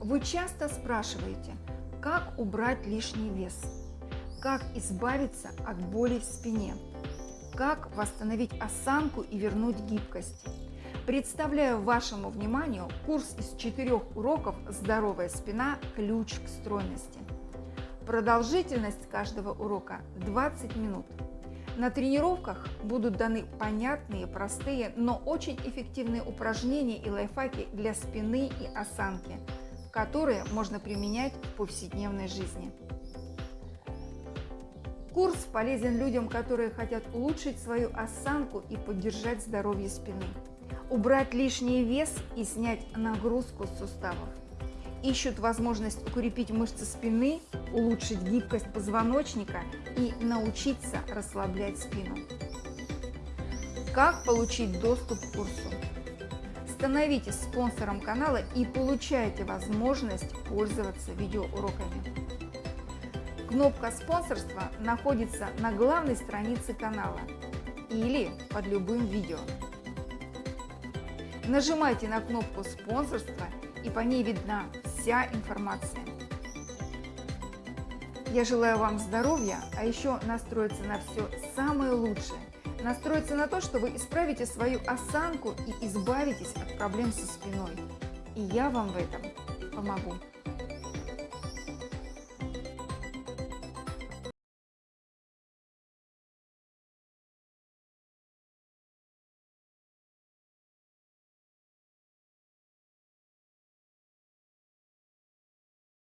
Вы часто спрашиваете, как убрать лишний вес, как избавиться от боли в спине, как восстановить осанку и вернуть гибкость. Представляю вашему вниманию курс из четырех уроков «Здоровая спина. Ключ к стройности». Продолжительность каждого урока 20 минут. На тренировках будут даны понятные, простые, но очень эффективные упражнения и лайфхаки для спины и осанки, которые можно применять в повседневной жизни. Курс полезен людям, которые хотят улучшить свою осанку и поддержать здоровье спины, убрать лишний вес и снять нагрузку с суставов ищут возможность укрепить мышцы спины, улучшить гибкость позвоночника и научиться расслаблять спину. Как получить доступ к курсу? Становитесь спонсором канала и получайте возможность пользоваться видеоуроками. Кнопка спонсорства находится на главной странице канала или под любым видео. Нажимайте на кнопку спонсорства и по ней видна вся информация. Я желаю вам здоровья, а еще настроиться на все самое лучшее. Настроиться на то, что вы исправите свою осанку и избавитесь от проблем со спиной. И я вам в этом помогу.